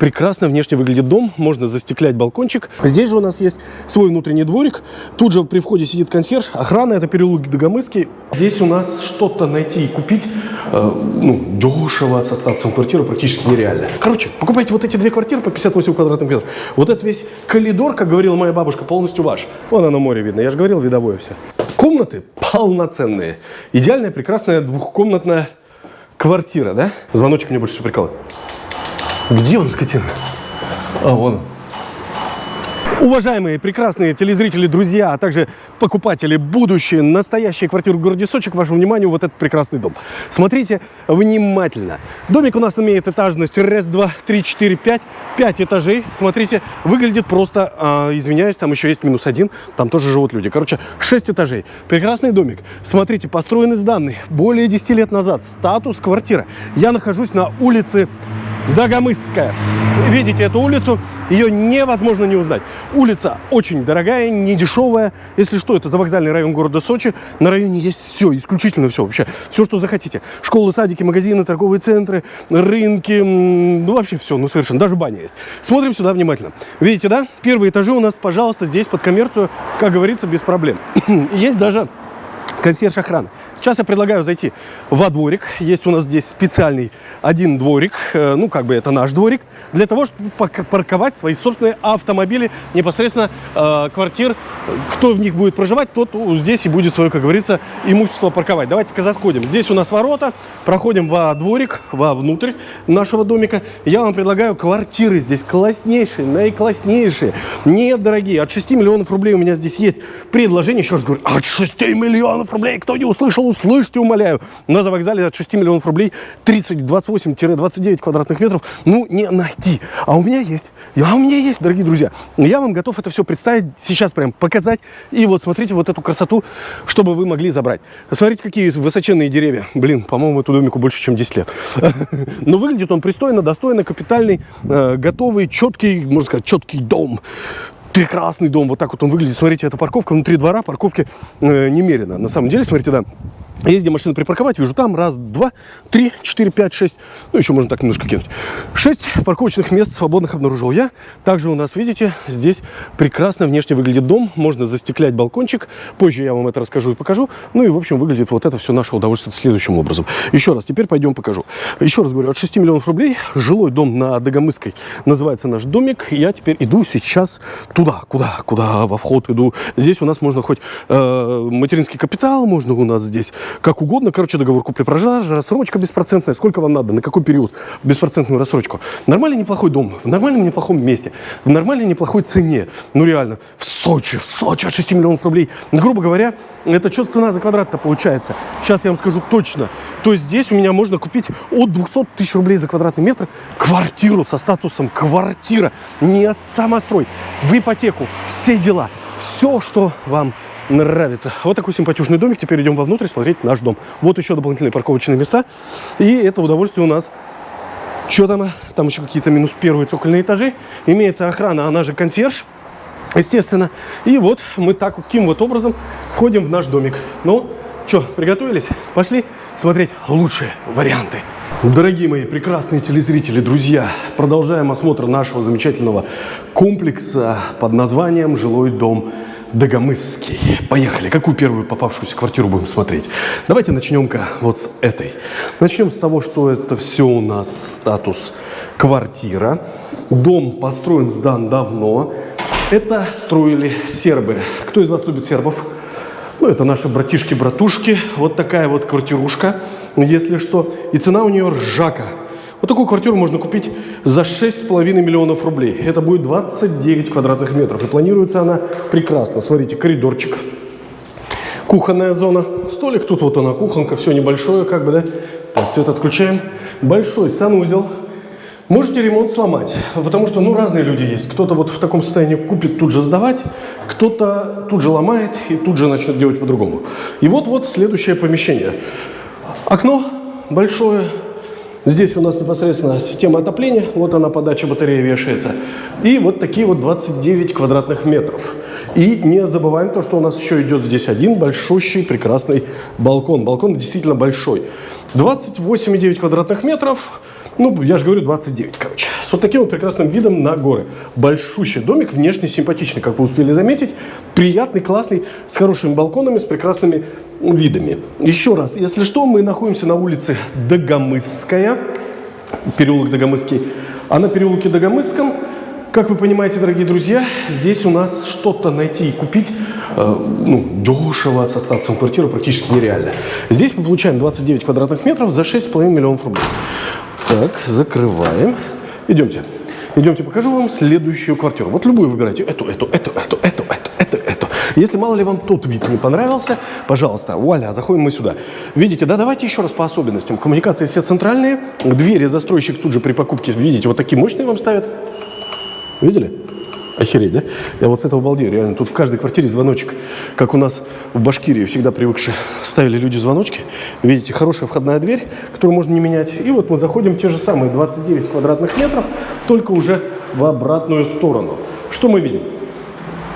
прекрасно внешне выглядит дом. Можно застеклять балкончик. Здесь же у нас есть свой внутренний дворик. Тут же при входе сидит консьерж. Охрана, это переулок Дагомыский. Здесь у нас что-то найти и купить э, ну, дешево со статусом квартиры практически нереально. Короче, покупайте вот эти две квартиры по 58 квадратных метров. Вот этот весь коридор, как говорила моя бабушка, полностью ваш. Вон оно море видно. Я же говорил, видовое все. Комнаты полноценные. Идеальная, прекрасная двухкомнатная квартира, да? Звоночек мне больше всего прикалывает. Где он, скотина? А, вон он. Уважаемые прекрасные телезрители, друзья, а также покупатели, будущие, настоящие квартиры в городе Сочи, к вашему вниманию вот этот прекрасный дом. Смотрите внимательно. Домик у нас имеет этажность раз, два, три, четыре, пять. Пять этажей. Смотрите, выглядит просто, а, извиняюсь, там еще есть минус один, там тоже живут люди. Короче, шесть этажей. Прекрасный домик. Смотрите, построен из данных более 10 лет назад. Статус квартира. Я нахожусь на улице Дагомысская. Видите эту улицу? Ее невозможно не узнать. Улица очень дорогая, не дешевая. Если что, это завокзальный район города Сочи. На районе есть все, исключительно все вообще. Все, что захотите. Школы, садики, магазины, торговые центры, рынки. Ну, вообще все, ну совершенно. Даже баня есть. Смотрим сюда внимательно. Видите, да? Первые этажи у нас, пожалуйста, здесь под коммерцию, как говорится, без проблем. Есть даже консьерж охраны. Сейчас я предлагаю зайти во дворик. Есть у нас здесь специальный один дворик, э, ну, как бы это наш дворик, для того, чтобы парковать свои собственные автомобили непосредственно э, квартир. Кто в них будет проживать, тот здесь и будет свое, как говорится, имущество парковать. Давайте-ка заходим. Здесь у нас ворота, проходим во дворик, во внутрь нашего домика. Я вам предлагаю квартиры здесь класснейшие, наикласснейшие, недорогие. От 6 миллионов рублей у меня здесь есть предложение. Еще раз говорю, от 6 миллионов рублей, кто не услышал, услышьте, умоляю. На завокзале от 6 миллионов рублей 30-28-29 квадратных метров, ну, не найти. А у меня есть. А у меня есть, дорогие друзья. Я вам готов это все представить, сейчас прям показать. И вот смотрите вот эту красоту, чтобы вы могли забрать. Смотрите, какие высоченные деревья. Блин, по-моему, эту домику больше, чем 10 лет. Но выглядит он пристойно, достойно, капитальный, э, готовый, четкий, можно сказать, четкий дом прекрасный дом. Вот так вот он выглядит. Смотрите, это парковка внутри двора, парковки э, немерено. На самом деле, смотрите, да, есть где машину припарковать, вижу там раз, два, три, четыре, пять, шесть, ну еще можно так немножко кинуть. Шесть парковочных мест свободных обнаружил я. Также у нас, видите, здесь прекрасно внешне выглядит дом, можно застеклять балкончик, позже я вам это расскажу и покажу. Ну и в общем выглядит вот это все наше удовольствие следующим образом. Еще раз, теперь пойдем покажу. Еще раз говорю, от 6 миллионов рублей, жилой дом на Дагомысской называется наш домик. Я теперь иду сейчас туда, куда, куда во вход иду. Здесь у нас можно хоть э, материнский капитал, можно у нас здесь как угодно. Короче, договор купли-продажи, рассрочка беспроцентная. Сколько вам надо, на какой период беспроцентную рассрочку. Нормальный неплохой дом, в нормальном неплохом месте, в нормальной неплохой цене. Ну реально, в Сочи, в Сочи от 6 миллионов рублей. Грубо говоря, это что цена за квадрат-то получается? Сейчас я вам скажу точно. То есть здесь у меня можно купить от 200 тысяч рублей за квадратный метр квартиру со статусом квартира. Не самострой, в ипотеку, все дела. Все, что вам нравится. Вот такой симпатичный домик. Теперь идем вовнутрь смотреть наш дом. Вот еще дополнительные парковочные места. И это удовольствие у нас. Что там? Там еще какие-то минус первые цокольные этажи. Имеется охрана, она же консьерж. Естественно. И вот мы таким вот образом входим в наш домик. Ну, что, приготовились? Пошли смотреть лучшие варианты. Дорогие мои прекрасные телезрители, друзья, продолжаем осмотр нашего замечательного комплекса под названием «Жилой дом Дагомысский. Поехали. Какую первую попавшуюся квартиру будем смотреть? Давайте начнем-ка вот с этой. Начнем с того, что это все у нас статус квартира. Дом построен, сдан давно. Это строили сербы. Кто из вас любит сербов? Ну, это наши братишки-братушки. Вот такая вот квартирушка, если что. И цена у нее ржака. Вот такую квартиру можно купить за 6,5 миллионов рублей. Это будет 29 квадратных метров. И планируется она прекрасно. Смотрите, коридорчик. Кухонная зона. Столик, тут вот она, кухонка, все небольшое, как бы, да. Так, свет отключаем. Большой санузел. Можете ремонт сломать, потому что, ну, разные люди есть. Кто-то вот в таком состоянии купит тут же сдавать, кто-то тут же ломает и тут же начнет делать по-другому. И вот-вот следующее помещение. Окно большое, Здесь у нас непосредственно система отопления, вот она подача батареи вешается. И вот такие вот 29 квадратных метров. И не забываем то, что у нас еще идет здесь один большущий прекрасный балкон. Балкон действительно большой. 28,9 квадратных метров. Ну, я же говорю, 29, короче. С вот таким вот прекрасным видом на горы. Большущий домик, внешне симпатичный, как вы успели заметить. Приятный, классный, с хорошими балконами, с прекрасными видами. Еще раз, если что, мы находимся на улице Дагомысская, переулок Дагомысский. А на переулке Дагомысском, как вы понимаете, дорогие друзья, здесь у нас что-то найти и купить э, ну, дешево со статусом квартиры практически нереально. Здесь мы получаем 29 квадратных метров за 6,5 миллионов рублей. Так, закрываем. Идемте. Идемте, покажу вам следующую квартиру. Вот любую выбирайте. Эту, эту, эту, эту, эту, эту, эту. Если мало ли вам тот вид не понравился, пожалуйста, вуаля, заходим мы сюда. Видите, да, давайте еще раз по особенностям. Коммуникации все центральные. Двери застройщик тут же при покупке, видите, вот такие мощные вам ставят. Видели? Охереть, да? Я вот с этого балдею, реально. Тут в каждой квартире звоночек, как у нас в Башкирии всегда привыкшие ставили люди звоночки. Видите, хорошая входная дверь, которую можно не менять. И вот мы заходим те же самые 29 квадратных метров, только уже в обратную сторону. Что мы видим?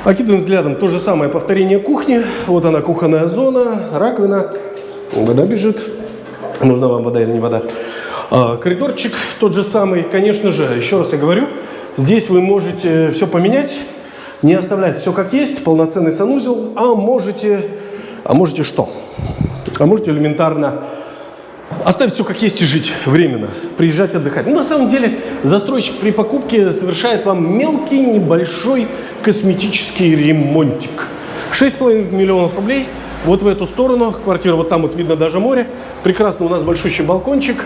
Окидываем взглядом то же самое повторение кухни. Вот она, кухонная зона, раковина, вода бежит. Нужна вам вода или не вода? А, коридорчик тот же самый, конечно же, еще раз я говорю, Здесь вы можете все поменять, не оставлять все как есть, полноценный санузел, а можете, а можете что? А можете элементарно оставить все как есть и жить временно, приезжать отдыхать. Ну, на самом деле, застройщик при покупке совершает вам мелкий, небольшой косметический ремонтик. 6,5 миллионов рублей вот в эту сторону, квартира вот там вот видно даже море. Прекрасно у нас большущий балкончик.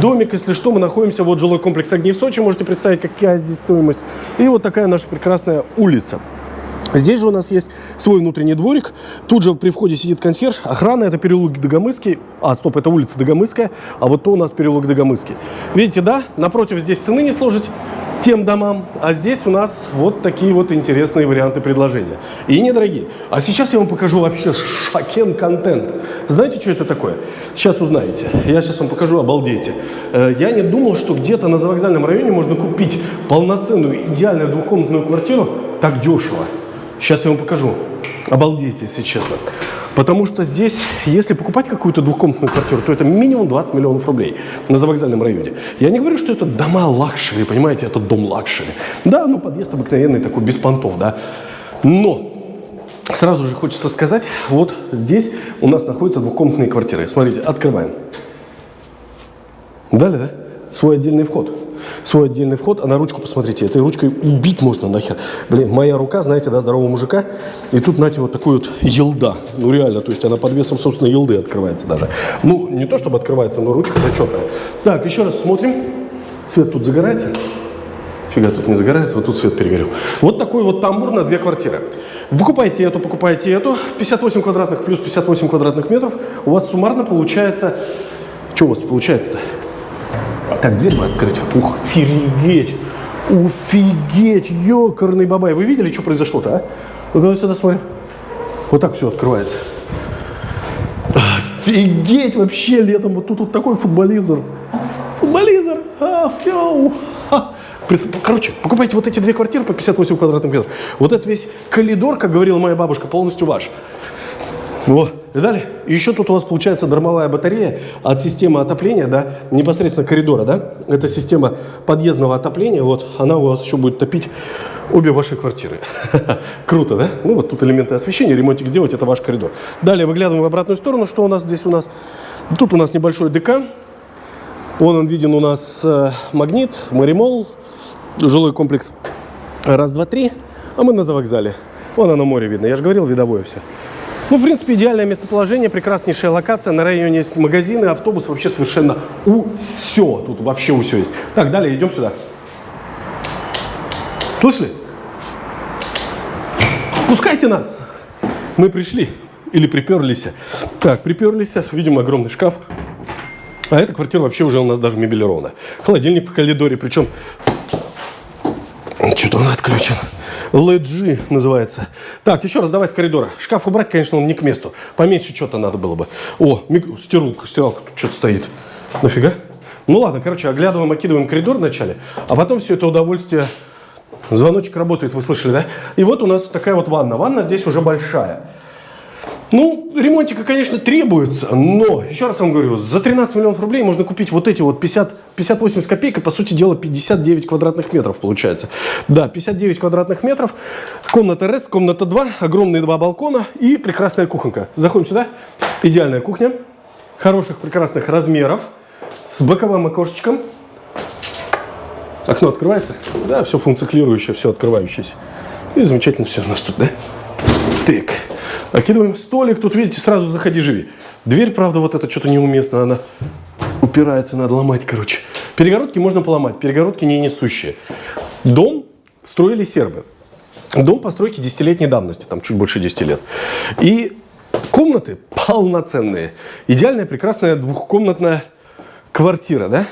Домик, если что, мы находимся, вот жилой комплекс Огни Сочи, можете представить, какая здесь стоимость. И вот такая наша прекрасная улица. Здесь же у нас есть свой внутренний дворик. Тут же при входе сидит консьерж. Охрана, это переулок Дагомысский. А, стоп, это улица Дагомысская. А вот то у нас переулок Дагомысский. Видите, да? Напротив здесь цены не сложить тем домам. А здесь у нас вот такие вот интересные варианты предложения. И недорогие. А сейчас я вам покажу вообще шакен контент. Знаете, что это такое? Сейчас узнаете. Я сейчас вам покажу, обалдейте. Э, я не думал, что где-то на завокзальном районе можно купить полноценную, идеальную двухкомнатную квартиру так дешево. Сейчас я вам покажу. Обалдейте, если честно. Потому что здесь, если покупать какую-то двухкомнатную квартиру, то это минимум 20 миллионов рублей на завокзальном районе. Я не говорю, что это дома luxury, понимаете, это дом luxury. Да, ну подъезд обыкновенный такой, без понтов, да. Но сразу же хочется сказать, вот здесь у нас находятся двухкомнатные квартиры. Смотрите, открываем. Далее, да? Свой отдельный вход свой отдельный вход, а на ручку посмотрите, этой ручкой убить можно нахер. Блин, моя рука, знаете, да, здорового мужика, и тут, знаете, вот такой вот елда, ну реально, то есть она под весом, собственно, елды открывается даже. Ну, не то, чтобы открывается, но ручка зачетная. Так, еще раз смотрим, свет тут загорается. Фига тут не загорается, вот тут свет перегорел. Вот такой вот тамбур на две квартиры. Покупайте эту, покупайте эту. 58 квадратных плюс 58 квадратных метров. У вас суммарно получается... Что у вас получается-то? Так, дверь бы открыть. Ух, офигеть. Офигеть, ёкарный бабай. Вы видели, что произошло-то, а? Ну-ка сюда смотрим. Вот так все открывается. Офигеть вообще летом. Вот тут вот такой футболизер. Футболизер. А, фью. Короче, покупайте вот эти две квартиры по 58 квадратных метров. Вот этот весь коридор, как говорила моя бабушка, полностью ваш. Вот. И далее. И еще тут у вас получается дармовая батарея от системы отопления, да, непосредственно коридора, да. Это система подъездного отопления. Вот она у вас еще будет топить обе ваши квартиры. Круто, да? Ну вот тут элементы освещения, ремонтик сделать, это ваш коридор. Далее выглядываем в обратную сторону. Что у нас здесь у нас? Тут у нас небольшой ДК. Вон он виден у нас э, магнит, маримол, жилой комплекс. Раз, два, три. А мы на завокзале. Вон оно море видно. Я же говорил, видовое все. Ну, в принципе, идеальное местоположение, прекраснейшая локация. На районе есть магазины, автобус, вообще совершенно у все. Тут вообще у все есть. Так, далее идем сюда. Слышали? Пускайте нас. Мы пришли или приперлись. Так, приперлись. Видим огромный шкаф. А эта квартира вообще уже у нас даже мебелирована. Холодильник в коридоре, причем... Что-то он отключен. LG называется. Так, еще раз давай с коридора. Шкаф убрать, конечно, он не к месту. Поменьше что-то надо было бы. О, стиралка, стиралка тут что-то стоит. Нафига? Ну ладно, короче, оглядываем, окидываем коридор вначале, а потом все это удовольствие... Звоночек работает, вы слышали, да? И вот у нас такая вот ванна. Ванна здесь уже большая. Ну, ремонтика, конечно, требуется, но, еще раз вам говорю, за 13 миллионов рублей можно купить вот эти вот 50, 58 с копейкой, по сути дела, 59 квадратных метров получается. Да, 59 квадратных метров, комната РС, комната 2, огромные два балкона и прекрасная кухонка. Заходим сюда, идеальная кухня, хороших, прекрасных размеров, с боковым окошечком. Окно открывается? Да, все функционирующее, все открывающееся. И замечательно все у нас тут, да? Так. Окидываем столик. Тут, видите, сразу заходи, живи. Дверь, правда, вот это что-то неуместно. Она упирается, надо ломать, короче. Перегородки можно поломать, перегородки не несущие. Дом строили сербы. Дом постройки десятилетней давности, там чуть больше 10 лет. И комнаты полноценные. Идеальная, прекрасная двухкомнатная квартира, да?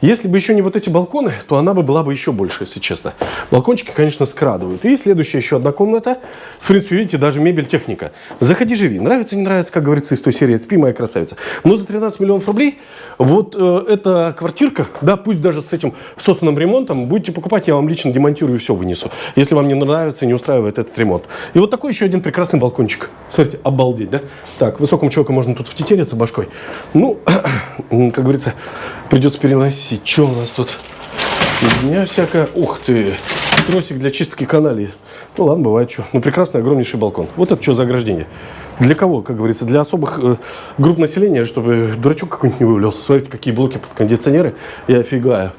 Если бы еще не вот эти балконы, то она бы была бы еще больше, если честно. Балкончики, конечно, скрадывают. И следующая еще одна комната. В принципе, видите, даже мебель, техника. Заходи, живи. Нравится, не нравится, как говорится из той серии «Спи, моя красавица». Но за 13 миллионов рублей вот э, эта квартирка, да, пусть даже с этим собственным ремонтом, будете покупать, я вам лично демонтирую и все вынесу. Если вам не нравится, не устраивает этот ремонт. И вот такой еще один прекрасный балкончик. Смотрите, обалдеть, да? Так, высокому человеку можно тут втетериться башкой. Ну, как говорится, придется переносить носить. Что у нас тут? У меня всякое... Ух ты! Тросик для чистки каналей. Ну ладно, бывает что. Ну прекрасный огромнейший балкон. Вот это что за ограждение? Для кого, как говорится? Для особых э, групп населения, чтобы дурачок какой-нибудь не вывалился. Смотрите, какие блоки под кондиционеры. Я офигаю.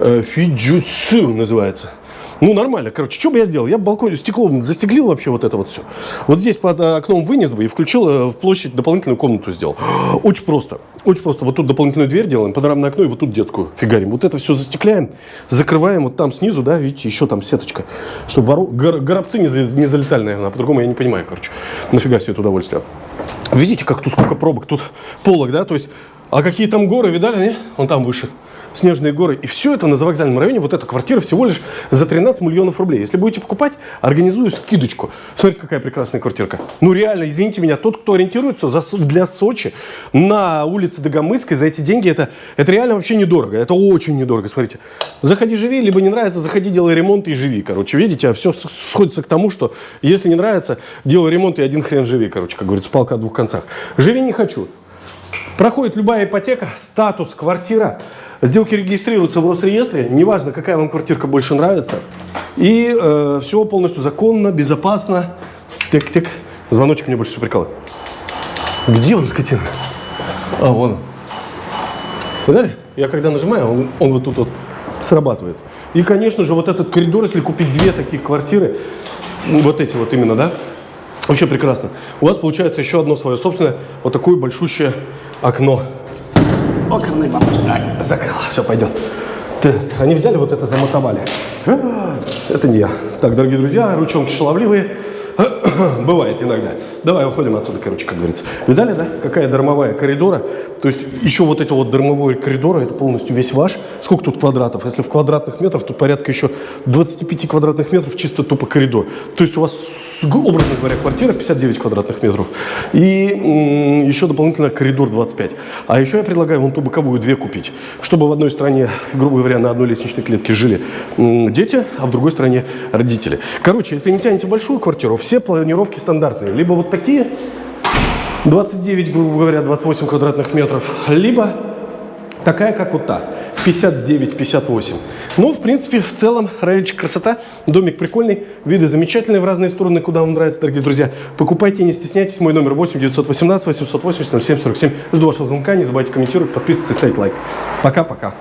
Э, Фиджуцу называется. Ну, нормально. Короче, что бы я сделал? Я бы балкон стеклом застеклил вообще вот это вот все. Вот здесь под э, окном вынес бы и включил э, в площадь дополнительную комнату сделал. Очень просто. Очень просто. Вот тут дополнительную дверь делаем, панорамное окно и вот тут детскую фигарим. Вот это все застекляем, закрываем вот там снизу, да, видите, еще там сеточка. Чтобы вору... Гор... горобцы не, за... не залетали, наверное. А по-другому я не понимаю, короче. Нафига себе это удовольствие. Видите, как тут сколько пробок? Тут полок, да, то есть... А какие там горы, видали, не? Он там выше снежные горы. И все это на завокзальном районе, вот эта квартира всего лишь за 13 миллионов рублей. Если будете покупать, организую скидочку. Смотрите, какая прекрасная квартирка. Ну реально, извините меня, тот, кто ориентируется за, для Сочи на улице Дагомыской, за эти деньги, это, это реально вообще недорого. Это очень недорого, смотрите. Заходи, живи, либо не нравится, заходи, делай ремонт и живи, короче. Видите, а все сходится к тому, что если не нравится, делай ремонт и один хрен живи, короче, как говорится, палка о двух концах. Живи не хочу. Проходит любая ипотека, статус, квартира, Сделки регистрируются в Росреестре, неважно, какая вам квартирка больше нравится. И э, все полностью законно, безопасно. Тик-тик. Звоночек мне больше всего прикалывает. Где он, скотина? А, вон он. Видали? Я когда нажимаю, он, он вот тут вот срабатывает. И, конечно же, вот этот коридор, если купить две таких квартиры, вот эти вот именно, да, вообще прекрасно. У вас получается еще одно свое собственное, вот такое большущее окно. Оконный блядь, закрыла. Все, пойдет. Так, они взяли вот это, замотовали. Это не я. Так, дорогие друзья, ручонки шаловливые. Бывает иногда. Давай уходим отсюда, короче, как говорится. Видали, да? Какая дармовая коридора. То есть еще вот это вот дармовой коридора, это полностью весь ваш. Сколько тут квадратов? Если в квадратных метрах, тут порядка еще 25 квадратных метров чисто тупо коридор. То есть у вас образно говоря, квартира 59 квадратных метров и еще дополнительно коридор 25. А еще я предлагаю вон ту боковую две купить, чтобы в одной стороне, грубо говоря, на одной лестничной клетке жили дети, а в другой стороне родители. Короче, если не тянете большую квартиру, все планировки стандартные. Либо вот такие, 29, грубо говоря, 28 квадратных метров, либо такая, как вот та, 59-58. Ну, в принципе, в целом, райончик красота, домик прикольный, виды замечательные в разные стороны, куда вам нравится, дорогие друзья. Покупайте, не стесняйтесь, мой номер 8 918 880 07 47. Жду вашего звонка, не забывайте комментировать, подписываться и ставить лайк. Пока-пока.